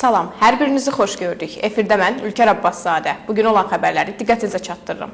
Salam, hər birinizi xoş gördük. Efirdə mən Ülkər Abbaszadə. Bugün olan xəbərləri diqqətinizə çatdırıram.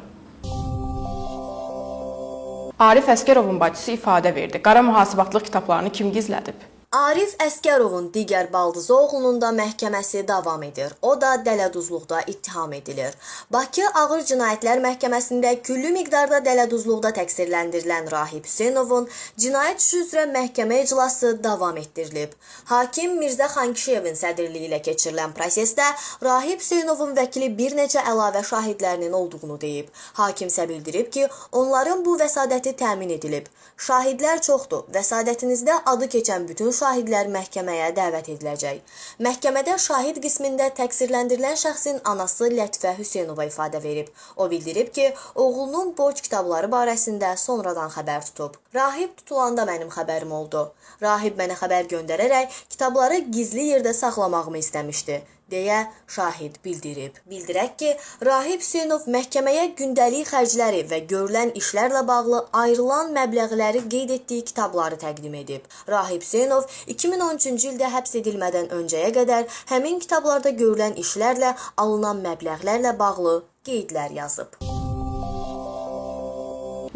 Arif Əskərovun bacısı ifadə verdi. Qara mühasibatlıq kitablarını kim gizlədib? Arif Əskərovun digər baldızı oğlunun da məhkəməsi davam edir. O da dələduzluqda ittiham edilir. Bakı Ağır Cinayətlər Məhkəməsində küllü miqdarda dələduzluqda təqsirləndirilən Rahib Hüseynovun cinayət işi üzrə məhkəmə iclası davam etdirilib. Hakim Mirzə Xankişiyevin sədrliyi ilə keçirilən prosesdə Rahib Hüseynovun vəkili bir neçə əlavə şahidlərinin olduğunu deyib. Hakim isə bildirib ki, onların bu vəsadəti təmin edilib. Şahidlər çoxdur. Vəsadətinizdə adı keçən bütün şahidlər məhkəməyə dəvət ediləcək. Məhkəmədə şahid qismində təqsirləndirilən şəxsin anası Lətifə Hüseynova ifadə verib. O bildirib ki, oğlunun borc kitabları barəsində sonradan xəbər tutub. Rahib tutulanda mənim xəbərim oldu. Rahib mənə xəbər göndərərək kitabları gizli yerdə saxlamağımı istəmişdi deyə şahid bildirib. Bildirək ki, Rahib Hüseynov məhkəməyə gündəlik xərcləri və görülən işlərlə bağlı ayrılan məbləğləri qeyd etdiyi kitabları təqdim edib. Rahib Hüseynov 2013-cü ildə həbs edilmədən öncəyə qədər həmin kitablarda görülən işlərlə alınan məbləğlərlə bağlı qeydlər yazıb.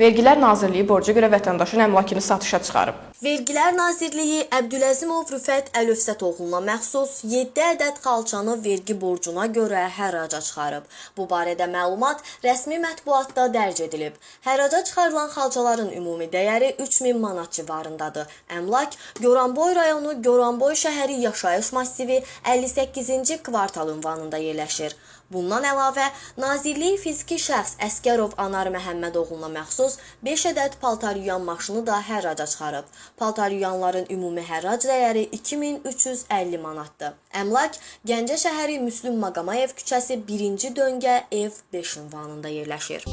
Vergilər Nazirliyi borca görə vətəndaşın əmlakını satışa çıxarıb. Vergilər Nazirliyi Əbdüləzimov Rüfət Əlövsətoğluna məxsus 7 ədəd xalçanı vergi borcuna görə hərraca çıxarıb. Bu barədə məlumat rəsmi mətbuatda dərc edilib. Hərraca çıxarılan xalçaların ümumi dəyəri 3000 manat civarındadır. Əmlak Goranboy rayonu Goranboy şəhəri yaşayış massivi 58-ci kvartal ünvanında yerləşir. Bundan əlavə, Nazirlik fiziki şəxs Əskərov Anar Məhəmmədoğluna məxsus 5 ədəd paltar yuyan maşını da hərraca çıxarıb. Paltar yuyanların ümumi hərrac dəyəri 2350 manatdır. Əmlak Gəncə şəhəri Müslüm Maqamayev küçəsi 1-ci döngə ev 5 ünvanında yerləşir.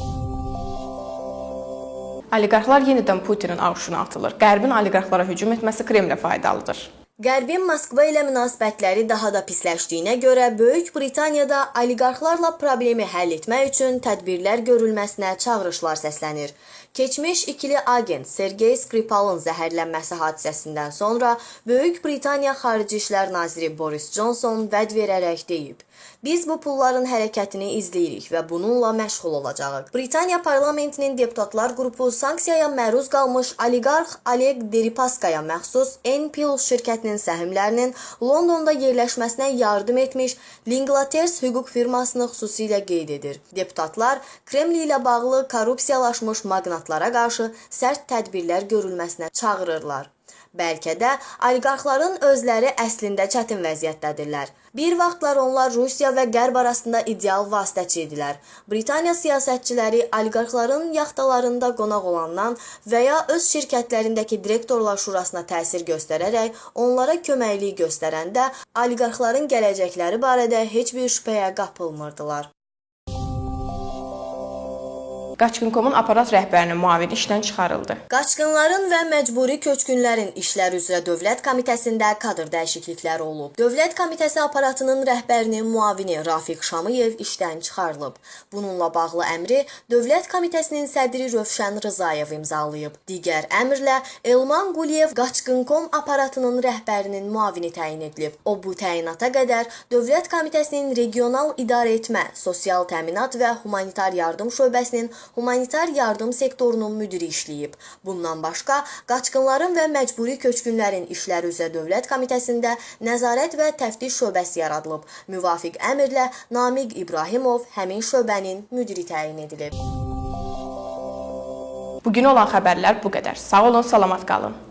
Oliqarxlar yenidən Putinin ağuşuna atılır. Qərbin oliqarxlara hücum etməsi Kremlə faydalıdır. Qərbin Moskva ilə münasibətləri daha da pisləşdiyinə görə Böyük Britaniyada oliqarxlarla problemi həll etmək üçün tədbirlər görülməsinə çağırışlar səslənir. Keçmiş ikili agent Sergey Skripalın zəhərlənməsi hadisəsindən sonra Böyük Britaniya Xarici İşlər naziri Boris Johnson vəd verərək deyib: Biz bu pulların hərəkətini izləyirik və bununla məşğul olacağıq. Britaniya parlamentinin deputatlar qrupu sanksiyaya məruz qalmış oliqarx Oleg Deripaskaya məxsus Enpil şirkətinin səhmlərinin Londonda yerləşməsinə yardım etmiş Linglaters hüquq firmasını xüsusilə qeyd edir. Deputatlar Kreml ilə bağlı korrupsiyalaşmış maqnatlara qarşı sərt tədbirlər görülməsinə çağırırlar. Bəlkə də oliqarxların özləri əslində çətin vəziyyətdədirlər. Bir vaxtlar onlar Rusiya və Qərb arasında ideal vasitəçi idilər. Britaniya siyasətçiləri oliqarxların yaxtalarında qonaq olandan və ya öz şirkətlərindəki direktorlar şurasına təsir göstərərək onlara köməklik göstərəndə oliqarxların gələcəkləri barədə heç bir şübhəyə qapılmırdılar. Qaçqın.com-un aparat rəhbərinin müavini işdən çıxarıldı. Qaçqınların və məcburi köçkünlərin işləri üzrə Dövlət Komitəsində kadr dəyişiklikləri olub. Dövlət Komitəsi aparatının rəhbərinin müavini Rafiq Şamıyev işdən çıxarılıb. Bununla bağlı əmri Dövlət Komitəsinin sədri Rövşən Rzayev imzalayıb. Digər əmrlə Elman Quliyev Qaçqın.com aparatının rəhbərinin müavini təyin edilib. O bu təyinata qədər Dövlət Komitəsinin regional idarəetmə, sosial təminat və humanitar yardım şöbəsinin humanitar yardım sektorunun müdiri işləyib. Bundan başqa, qaçqınların və məcburi köçkünlərin işləri üzrə Dövlət Komitəsində nəzarət və təftiş şöbəsi yaradılıb. Müvafiq əmrlə Namiq İbrahimov həmin şöbənin müdiri təyin edilib. Bugün olan xəbərlər bu qədər. Sağ olun, salamat qalın.